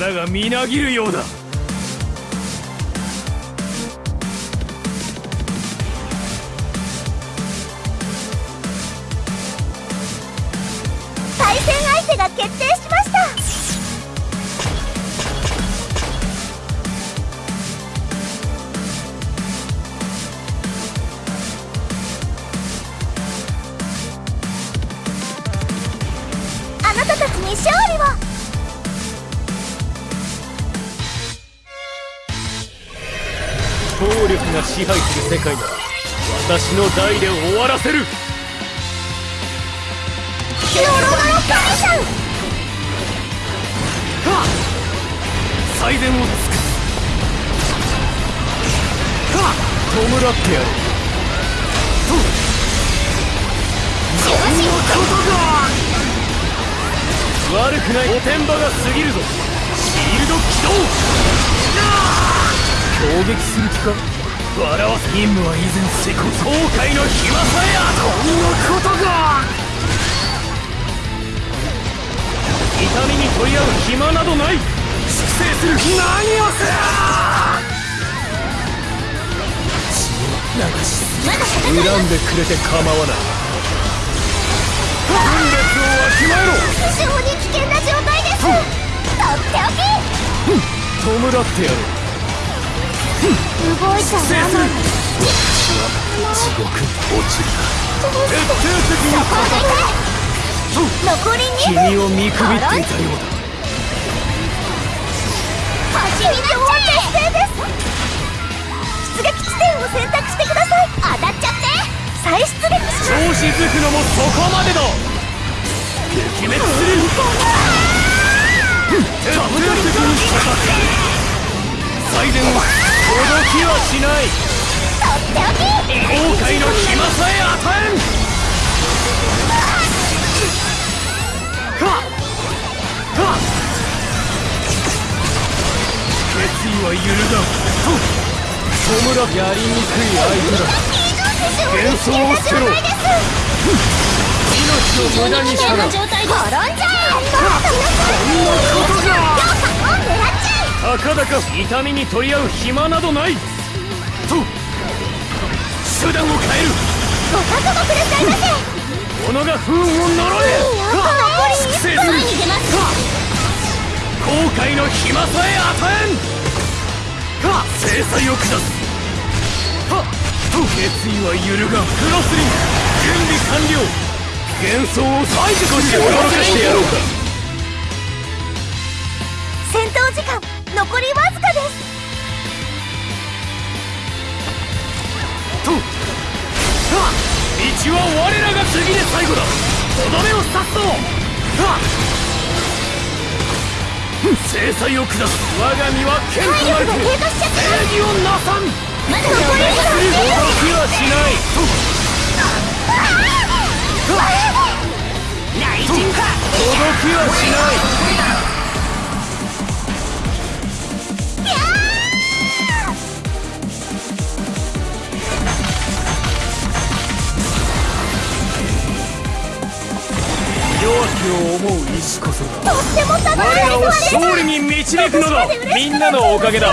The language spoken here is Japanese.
力がみなぎるようだ。対戦相手が決定しました。あなたたちに勝利を。暴力が支配する世界なら私の代で終わらせる。ノロノロ神さんはっ最善を尽くす。はっ弔ってやる。と十字悪くない。おてんばが過ぎるぞ。シールド起動。攻撃する気か笑わせ任務は以前成功後悔の暇さえあとこんなことが痛みに取り合う暇などない粛清する何をする。流し恨んでくれて構わない。分裂をわきまえろ非常に危険な状態ですとっておき弔ってやる動いたまま制する地獄に落ちるどうして徹底的に残り2分君を見くびっていたようだ走りな決定です出撃地点を。選択してください当たっちゃって再出撃します調子づくのもそこまでだ撃滅する徹底的に戦う最善は届きはしない。とっておき後悔の暇さえ与えん。決意は揺るがん。と弔やりにくい相手だ。幻想を捨てろ。命を無駄にしたら転んじゃえこんなことがたかだか痛みに取り合う暇などない。と手段を変える。ご覚悟くださいませ。己が不運を呪え。いいよ残り粛清する前に出ます。後悔の暇さえ与えんは制裁を下す。はと決意は揺るがん。クロスリン準備完了。幻想を最少し驚かしてやろうか。戦闘時間残りわずかですとは道は我らが次で最後だ。とどめを刺すぞは制裁を下す。我が身は剣となる。正義をなさん。まだ残りきはしない。内陣か。動きはしない弱きを思う意志こそがとっても我らを勝利に導くのだみんなのおかげだ